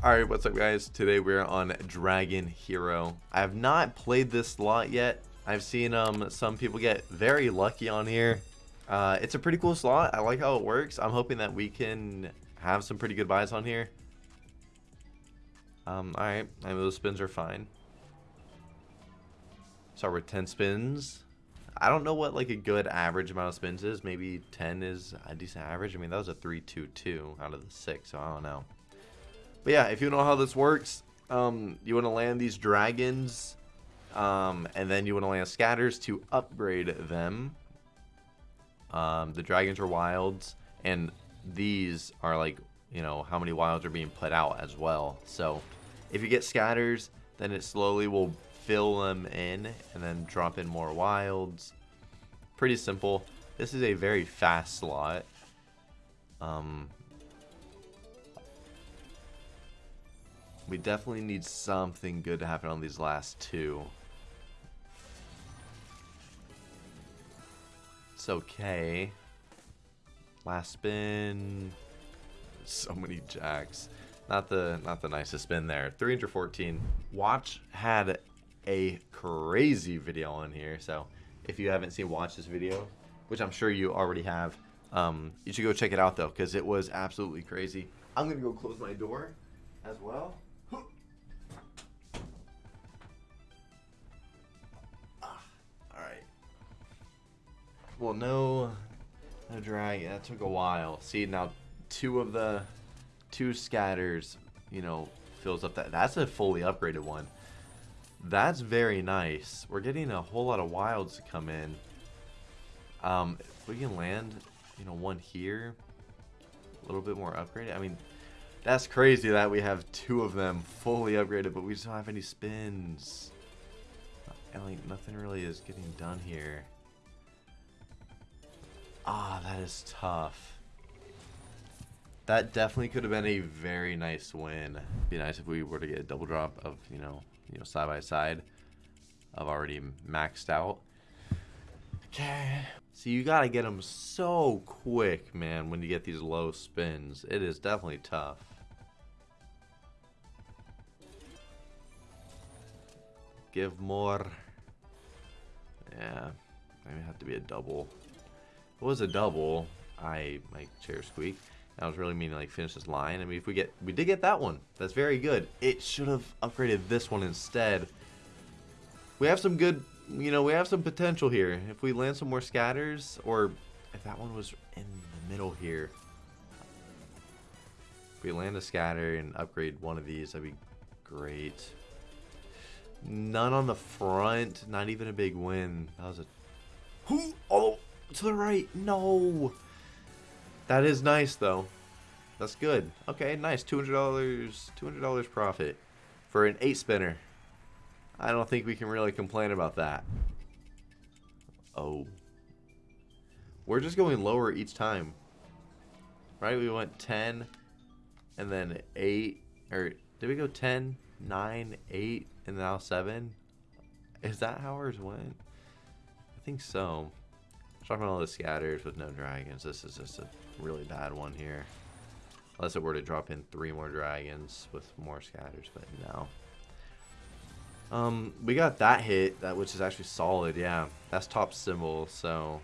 Alright, what's up guys? Today we're on Dragon Hero. I have not played this slot yet. I've seen um some people get very lucky on here. Uh, it's a pretty cool slot. I like how it works. I'm hoping that we can have some pretty good buys on here. Um, alright. I mean, those spins are fine. Start with 10 spins. I don't know what like a good average amount of spins is. Maybe 10 is a decent average. I mean, that was a 3-2-2 out of the 6, so I don't know. But yeah, if you know how this works, um, you want to land these dragons, um, and then you want to land scatters to upgrade them. Um, the dragons are wilds, and these are like, you know, how many wilds are being put out as well. So if you get scatters, then it slowly will fill them in and then drop in more wilds. Pretty simple. This is a very fast slot. Um, We definitely need something good to happen on these last two. It's okay. Last spin. So many jacks. Not the not the nicest spin there. 314. Watch had a crazy video on here. So if you haven't seen Watch this video, which I'm sure you already have, um, you should go check it out though, because it was absolutely crazy. I'm gonna go close my door as well. Well, no, no drag. That took a while. See, now two of the two scatters, you know, fills up that. That's a fully upgraded one. That's very nice. We're getting a whole lot of wilds to come in. Um, if we can land, you know, one here, a little bit more upgraded. I mean, that's crazy that we have two of them fully upgraded, but we just don't have any spins. And like nothing really is getting done here. Ah, that is tough. That definitely could have been a very nice win. Be nice if we were to get a double drop of, you know, you know, side by side of already maxed out. Okay. So you gotta get them so quick, man, when you get these low spins. It is definitely tough. Give more. Yeah, maybe have to be a double it was a double, I my chair squeak. I was really meaning like finish this line. I mean, if we get, we did get that one. That's very good. It should have upgraded this one instead. We have some good, you know, we have some potential here. If we land some more scatters, or if that one was in the middle here. If we land a scatter and upgrade one of these, that'd be great. None on the front. Not even a big win. That was a... Who? Oh, to the right. No. That is nice, though. That's good. Okay, nice. $200. $200 profit for an 8-spinner. I don't think we can really complain about that. Oh. We're just going lower each time. Right? We went 10 and then 8. Or did we go 10, 9, 8, and now 7? Is that how ours went? I think so. Dropping all the scatters with no dragons. This is just a really bad one here. Unless it were to drop in three more dragons with more scatters, but no. Um, we got that hit, that which is actually solid, yeah. That's top symbol, so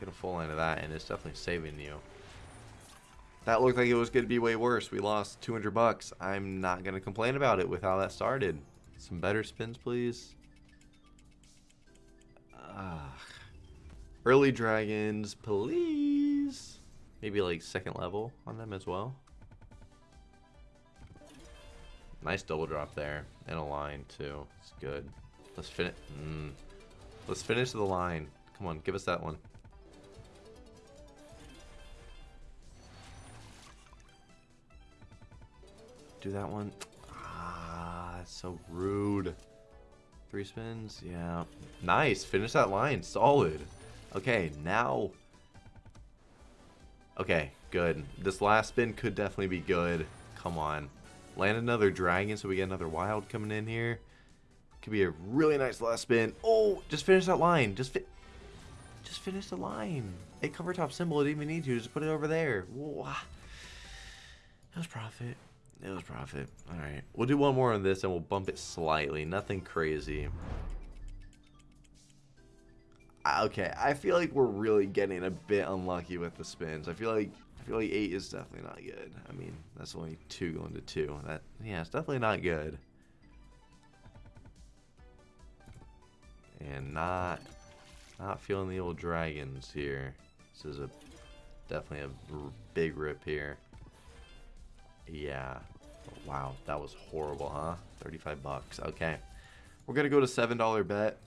get a full line of that, and it's definitely saving you. That looked like it was going to be way worse. We lost 200 bucks. I'm not going to complain about it with how that started. Some better spins, please. Early dragons, please. Maybe like second level on them as well. Nice double drop there. And a line too. It's good. Let's finish. Mm. Let's finish the line. Come on, give us that one. Do that one. Ah, that's so rude. Three spins? Yeah. Nice. Finish that line. Solid. Okay, now... Okay, good. This last spin could definitely be good. Come on. Land another dragon so we get another wild coming in here. Could be a really nice last spin. Oh, just finish that line. Just fi just finish the line. A cover top symbol, it didn't even need to. Just put it over there. That was profit. It was profit. All right. We'll do one more on this and we'll bump it slightly. Nothing crazy. Okay, I feel like we're really getting a bit unlucky with the spins. I feel like I feel like eight is definitely not good. I mean, that's only two going to two. That yeah, it's definitely not good. And not not feeling the old dragons here. This is a definitely a big rip here. Yeah. Wow, that was horrible, huh? 35 bucks. Okay. We're going to go to $7 bet.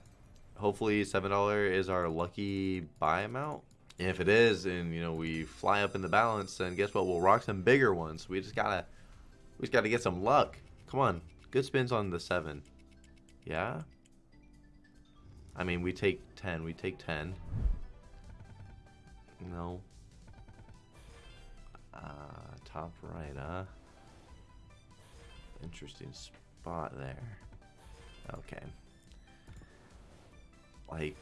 Hopefully $7 is our lucky buy amount. And if it is, and you know, we fly up in the balance, then guess what? We'll rock some bigger ones. We just gotta we just gotta get some luck. Come on. Good spins on the seven. Yeah? I mean we take ten. We take ten. No. Uh top right, huh? Interesting spot there. Okay. Like,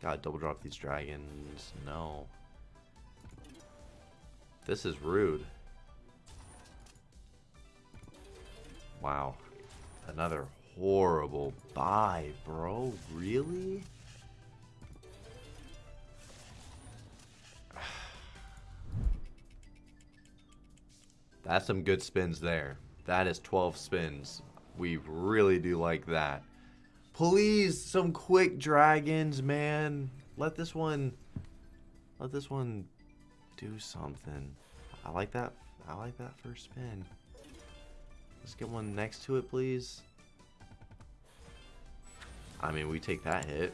gotta double drop these dragons. No. This is rude. Wow. Another horrible buy, bro. Really? That's some good spins there. That is 12 spins. We really do like that. Please, some quick dragons, man. Let this one, let this one do something. I like that. I like that first spin. Let's get one next to it, please. I mean, we take that hit.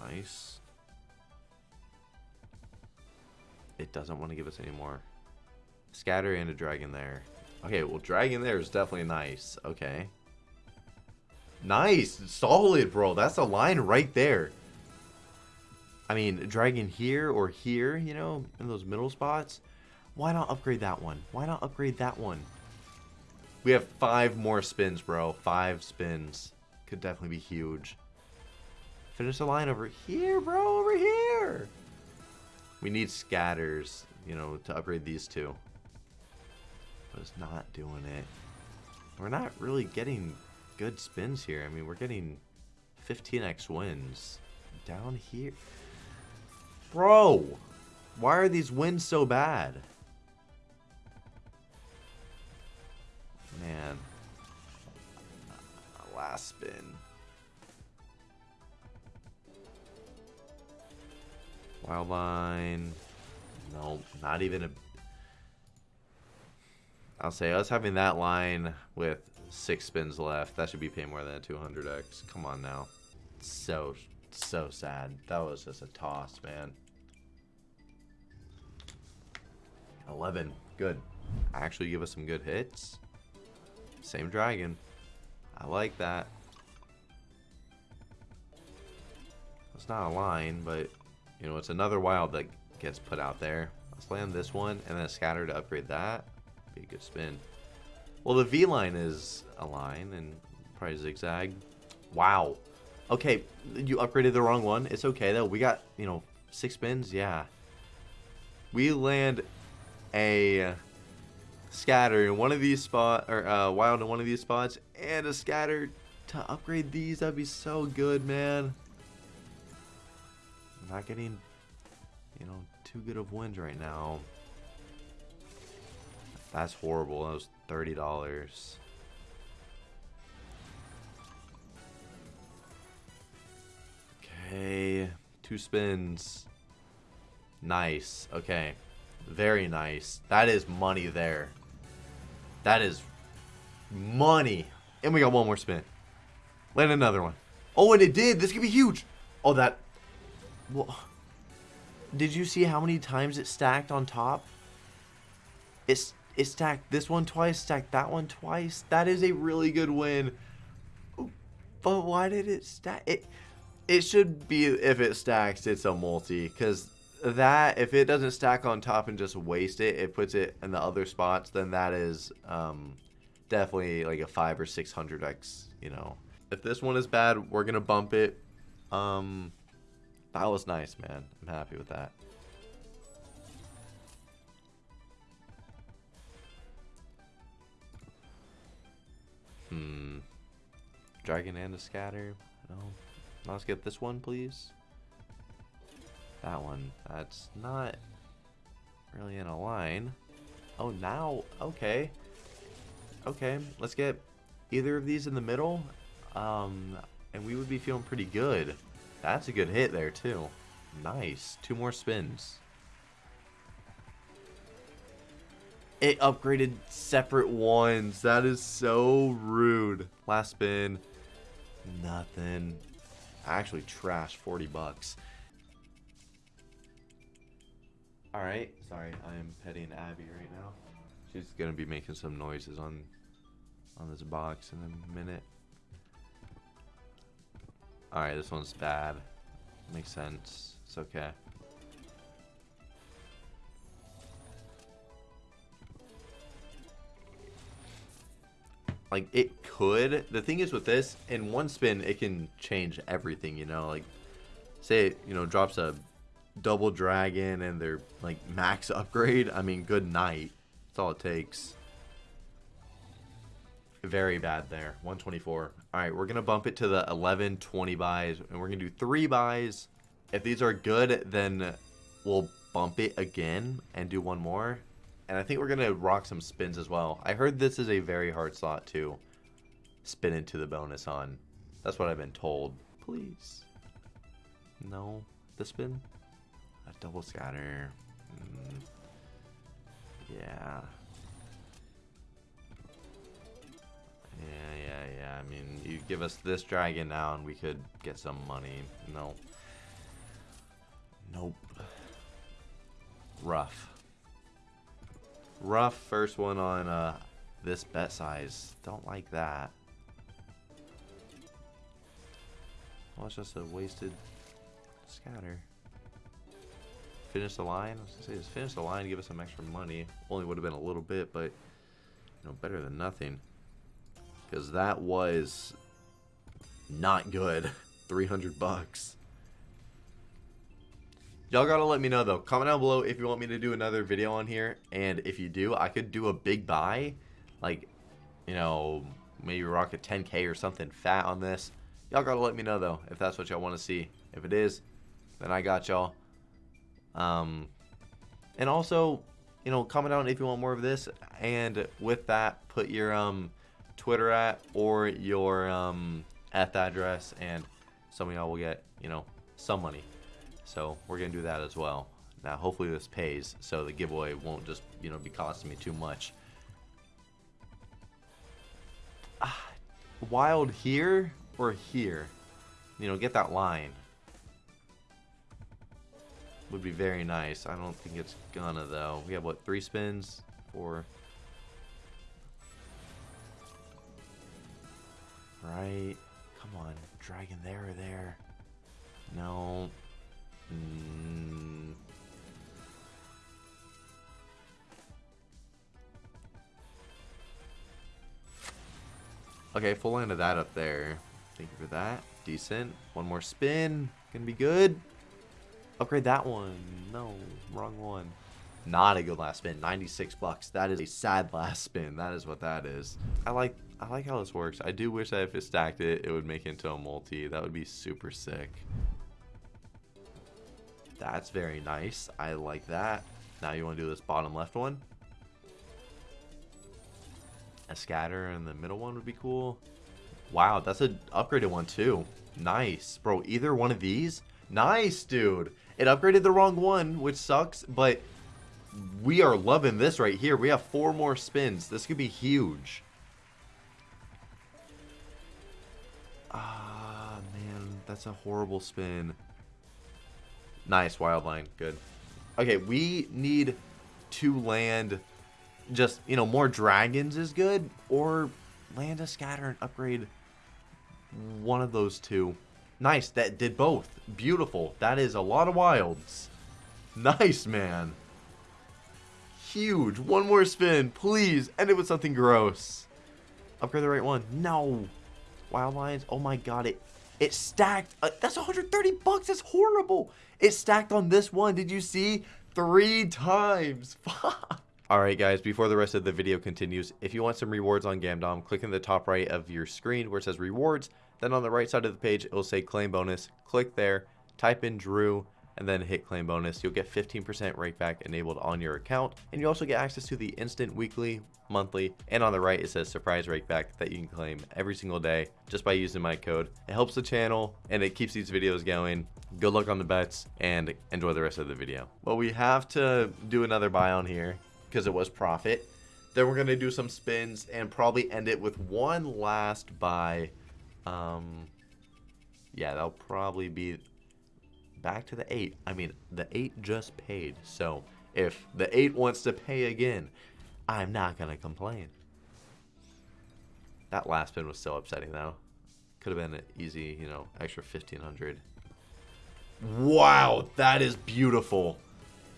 Nice. It doesn't want to give us any more. Scatter and a dragon there. Okay, well, dragon there is definitely nice. Okay. Nice. Solid, bro. That's a line right there. I mean, dragon here or here, you know, in those middle spots. Why not upgrade that one? Why not upgrade that one? We have five more spins, bro. Five spins. Could definitely be huge. Finish the line over here, bro. Over here. We need scatters, you know, to upgrade these two but it's not doing it. We're not really getting good spins here. I mean, we're getting 15x wins. Down here. Bro! Why are these wins so bad? Man. Last spin. Wildline. No, not even a I'll say us having that line with six spins left, that should be paying more than a 200x. Come on now. So, so sad. That was just a toss, man. 11. Good. Actually give us some good hits. Same dragon. I like that. It's not a line, but, you know, it's another wild that gets put out there. Let's land this one and then scatter to upgrade that. Be a good spin. Well, the V line is a line and probably zigzag. Wow. Okay, you upgraded the wrong one. It's okay though. We got, you know, six spins. Yeah. We land a scatter in one of these spots, or uh, wild in one of these spots and a scatter to upgrade these. That'd be so good, man. I'm not getting, you know, too good of wins right now. That's horrible. That was $30. Okay. Two spins. Nice. Okay. Very nice. That is money there. That is money. And we got one more spin. Land another one. Oh, and it did. This could be huge. Oh, that... Well, did you see how many times it stacked on top? It's it stacked this one twice, stacked that one twice. That is a really good win. But why did it stack? It, it should be, if it stacks, it's a multi. Because that, if it doesn't stack on top and just waste it, it puts it in the other spots, then that is um, definitely like a 5 or 600x, you know. If this one is bad, we're going to bump it. Um, that was nice, man. I'm happy with that. Hmm. Dragon and a scatter. No. Let's get this one, please. That one. That's not really in a line. Oh, now. Okay. Okay. Let's get either of these in the middle. Um, and we would be feeling pretty good. That's a good hit there, too. Nice. Two more spins. It upgraded separate ones. That is so rude. Last spin. Nothing. I actually trashed 40 bucks. Alright, sorry, I am petting Abby right now. She's gonna be making some noises on on this box in a minute. Alright, this one's bad. Makes sense. It's okay. Like, it could. The thing is with this, in one spin, it can change everything, you know? Like, say you know, drops a double dragon and their, like, max upgrade. I mean, good night. That's all it takes. Very bad there. 124. All right, we're to bump it to the 11, 20 buys, and we're to do three buys. If these are good, then we'll bump it again and do one more. And I think we're going to rock some spins as well. I heard this is a very hard slot to spin into the bonus on. That's what I've been told. Please. No. The spin? A double scatter. Mm. Yeah. Yeah, yeah, yeah. I mean, you give us this dragon now and we could get some money. No. Nope. Rough. Rough first one on uh, this bet size. Don't like that. Well, it's just a wasted scatter. Finish the line. I was gonna say, just finish the line, give us some extra money. Only would have been a little bit, but you know, better than nothing. Because that was not good. 300 bucks. Y'all gotta let me know though. Comment down below if you want me to do another video on here. And if you do, I could do a big buy. Like, you know, maybe rock a 10k or something fat on this. Y'all gotta let me know though if that's what y'all want to see. If it is, then I got y'all. Um, and also, you know, comment down if you want more of this. And with that, put your um Twitter at or your um F address, and some of y'all will get you know some money. So we're to do that as well. Now, hopefully this pays, so the giveaway won't just, you know, be costing me too much. Ah, wild here or here? You know, get that line. Would be very nice. I don't think it's gonna, though. We have, what, three spins? Four. Right. Come on. Dragon there or there. No. Mm. Okay, full line of that up there. Thank you for that. Decent. One more spin. Gonna be good. Upgrade that one. No, wrong one. Not a good last spin. 96 bucks. That is a sad last spin. That is what that is. I like I like how this works. I do wish that if it stacked it, it would make it into a multi. That would be super sick. That's very nice. I like that. Now you want to do this bottom left one? A scatter and the middle one would be cool. Wow, that's an upgraded one too. Nice. Bro, either one of these? Nice, dude. It upgraded the wrong one, which sucks, but we are loving this right here. We have four more spins. This could be huge. Ah, man. That's a horrible spin. Nice, wildline. Good. Okay, we need to land just, you know, more dragons is good, or land a scatter and upgrade one of those two. Nice, that did both. Beautiful. That is a lot of wilds. Nice, man. Huge. One more spin, please. End it with something gross. Upgrade the right one. No. Wild lions. Oh my god, it it stacked. Uh, that's 130 bucks. That's horrible. It stacked on this one. Did you see? Three times. Alright guys, before the rest of the video continues, if you want some rewards on Gamdom, click in the top right of your screen where it says rewards, then on the right side of the page it will say claim bonus, click there, type in Drew, and then hit claim bonus. You'll get 15% rakeback enabled on your account, and you also get access to the instant weekly, monthly, and on the right it says surprise rakeback that you can claim every single day just by using my code. It helps the channel and it keeps these videos going. Good luck on the bets and enjoy the rest of the video. Well, we have to do another buy on here because it was profit. Then we're going to do some spins and probably end it with one last buy. Um, yeah, that'll probably be back to the 8. I mean, the 8 just paid. So if the 8 wants to pay again, I'm not going to complain. That last spin was so upsetting though. Could have been an easy, you know, extra 1500. Wow, that is beautiful.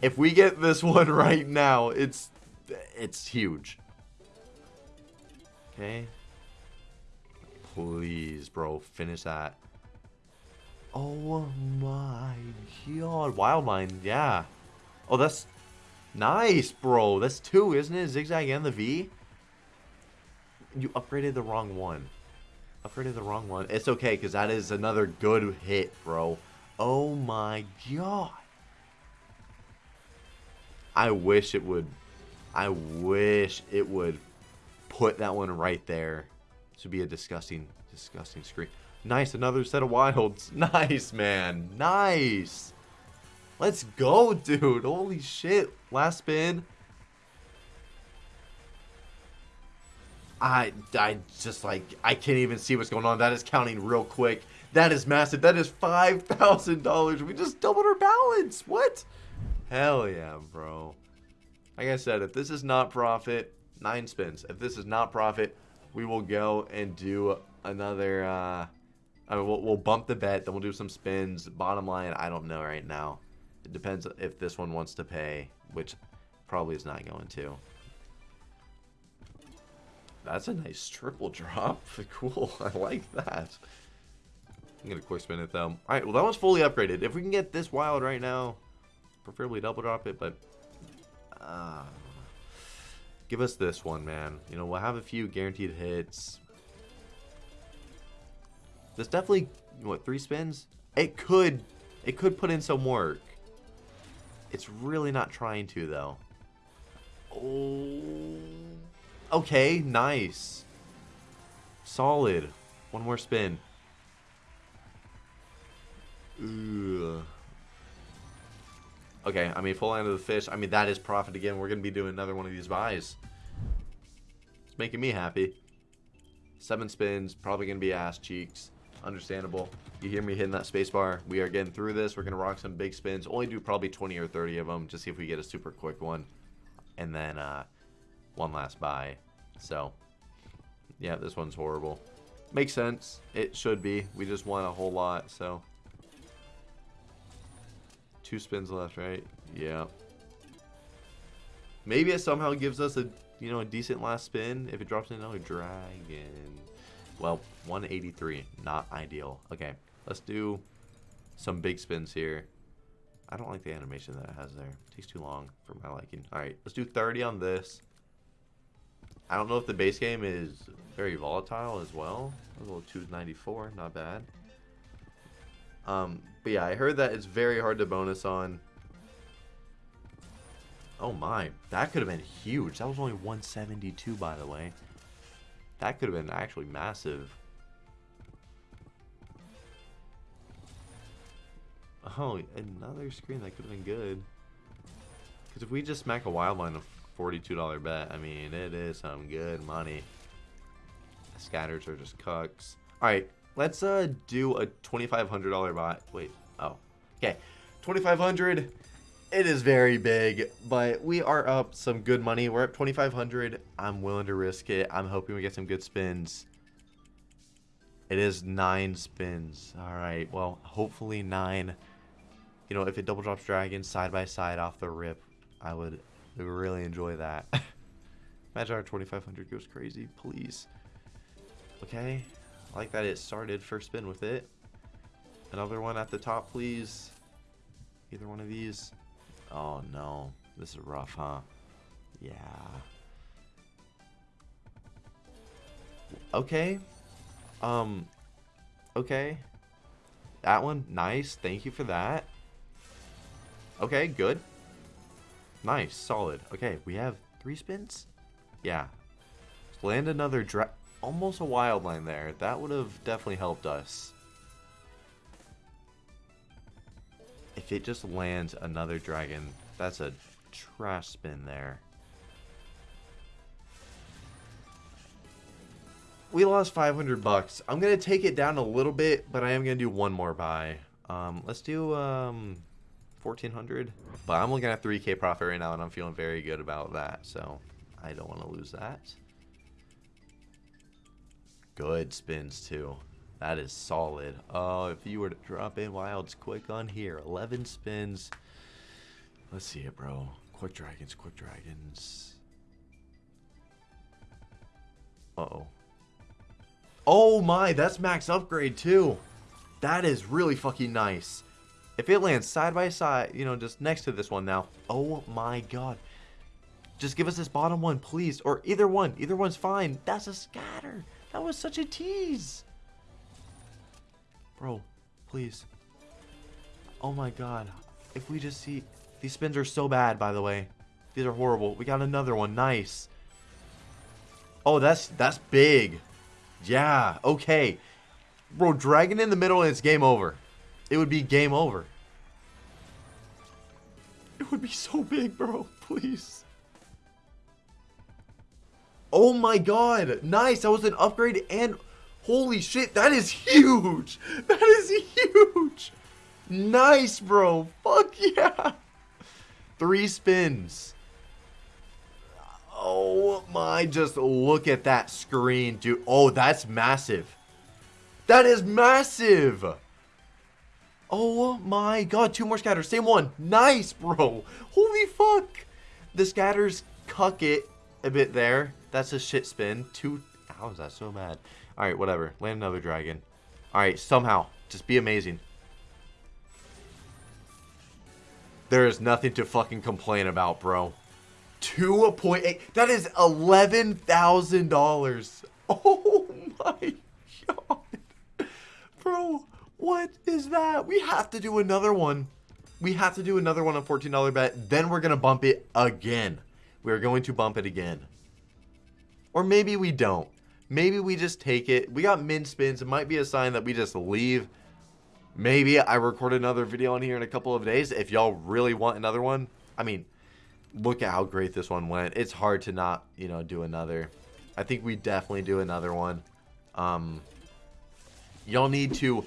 If we get this one right now, it's it's huge. Okay. Please, bro, finish that. Oh my god. Wildmine, yeah. Oh, that's nice, bro. That's two, isn't it? Zigzag and the V? You upgraded the wrong one. Upgraded the wrong one. It's okay, because that is another good hit, bro. Oh my god. I wish it would. I wish it would put that one right there. This would be a disgusting, disgusting screen. Nice, another set of wilds. Nice, man. Nice. Let's go, dude. Holy shit. Last spin. I, I just like, I can't even see what's going on. That is counting real quick. That is massive. That is $5,000. We just doubled our balance. What? Hell yeah, bro. Like I said, if this is not profit, nine spins. If this is not profit, we will go and do another, uh, I mean, we'll, we'll bump the bet, then we'll do some spins. Bottom line, I don't know right now. It depends if this one wants to pay, which probably is not going to. That's a nice triple drop. Cool. I like that. I'm going to quick spin it though. Alright, well that one's fully upgraded. If we can get this wild right now, preferably double drop it, but... Uh, give us this one, man. You know, we'll have a few guaranteed hits. This definitely, what, three spins? It could, it could put in some work. It's really not trying to, though. Oh. Okay, nice. Solid. One more spin. Ugh. Okay, I mean, full line of the fish. I mean, that is profit again. We're going to be doing another one of these buys. It's making me happy. Seven spins. Probably going to be ass cheeks. Understandable. You hear me hitting that spacebar. We are getting through this. We're going to rock some big spins. Only do probably 20 or 30 of them. Just see if we get a super quick one. And then uh, one last buy. So, yeah, this one's horrible. Makes sense. It should be. We just won a whole lot, so... Two spins left, right? Yeah. Maybe it somehow gives us a, you know, a decent last spin if it drops in another dragon. Well, 183. Not ideal. Okay, let's do some big spins here. I don't like the animation that it has there. It takes too long for my liking. Alright, let's do 30 on this. I don't know if the base game is very volatile as well. A little 294, not bad. Um, but yeah, I heard that it's very hard to bonus on. Oh my, that could have been huge. That was only 172, by the way. That could have been actually massive. Oh, another screen that could have been good. Because if we just smack a wild line of $42 bet, I mean, it is some good money. Scatters are just cucks. Alright, let's uh do a $2,500 bot. Wait, oh. Okay, 2500 it is very big, but we are up some good money. We're at 2,500. I'm willing to risk it. I'm hoping we get some good spins. It is nine spins. All right. Well, hopefully nine. You know, if it double drops dragon side by side off the rip, I would really enjoy that. Imagine our 2,500 goes crazy, please. Okay. I like that it started first spin with it. Another one at the top, please. Either one of these. Oh no, this is rough, huh? Yeah. Okay. Um, okay. That one, nice. Thank you for that. Okay, good. Nice, solid. Okay, we have three spins? Yeah. Land another dra- almost a wild line there. That would have definitely helped us. If it just lands another dragon, that's a trash spin there. We lost 500 bucks. I'm going to take it down a little bit, but I am going to do one more buy. Um, let's do um, 1400 But I'm looking at 3k profit right now, and I'm feeling very good about that. So I don't want to lose that. Good spins, too. That is solid. Oh, if you were to drop in wilds quick on here, 11 spins. Let's see it, bro. Quick dragons, quick dragons. Uh-oh. Oh my, that's max upgrade too. That is really fucking nice. If it lands side by side, you know, just next to this one now. Oh my god. Just give us this bottom one, please. Or either one. Either one's fine. That's a scatter. That was such a tease. Bro, please. Oh my god. If we just see... These spins are so bad, by the way. These are horrible. We got another one. Nice. Oh, that's that's big. Yeah, okay. Bro, dragon in the middle and it's game over. It would be game over. It would be so big, bro. Please. Oh my god. Nice. That was an upgrade and... Holy shit, that is huge. That is huge. Nice, bro. Fuck yeah. Three spins. Oh my, just look at that screen, dude. Oh, that's massive. That is massive. Oh my god, two more scatters. Same one. Nice, bro. Holy fuck. The scatters cuck it a bit there. That's a shit spin. Two. How is that so bad? Alright, whatever. Land another dragon. Alright, somehow. Just be amazing. There is nothing to fucking complain about, bro. 2.8. That is $11,000. Oh my god. Bro, what is that? We have to do another one. We have to do another one on $14 bet. Then we're going to bump it again. We're going to bump it again. Or maybe we don't. Maybe we just take it. We got min spins. It might be a sign that we just leave. Maybe I record another video on here in a couple of days. If y'all really want another one. I mean, look at how great this one went. It's hard to not, you know, do another. I think we definitely do another one. Um, y'all need to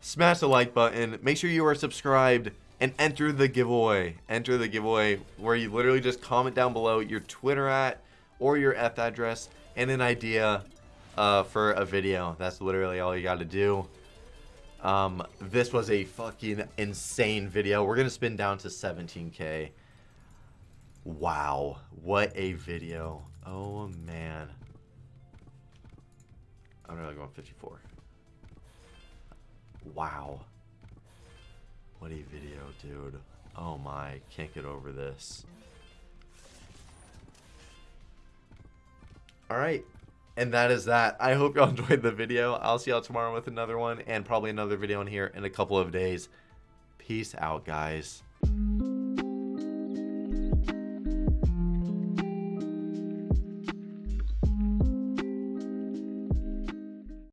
smash the like button. Make sure you are subscribed and enter the giveaway. Enter the giveaway where you literally just comment down below your Twitter at or your F address and an idea uh, for a video. That's literally all you got to do. Um, this was a fucking insane video. We're going to spin down to 17k. Wow. What a video. Oh, man. I'm really going 54. Wow. What a video, dude. Oh my, can't get over this. Alright, and that is that. I hope y'all enjoyed the video. I'll see y'all tomorrow with another one and probably another video in here in a couple of days. Peace out, guys.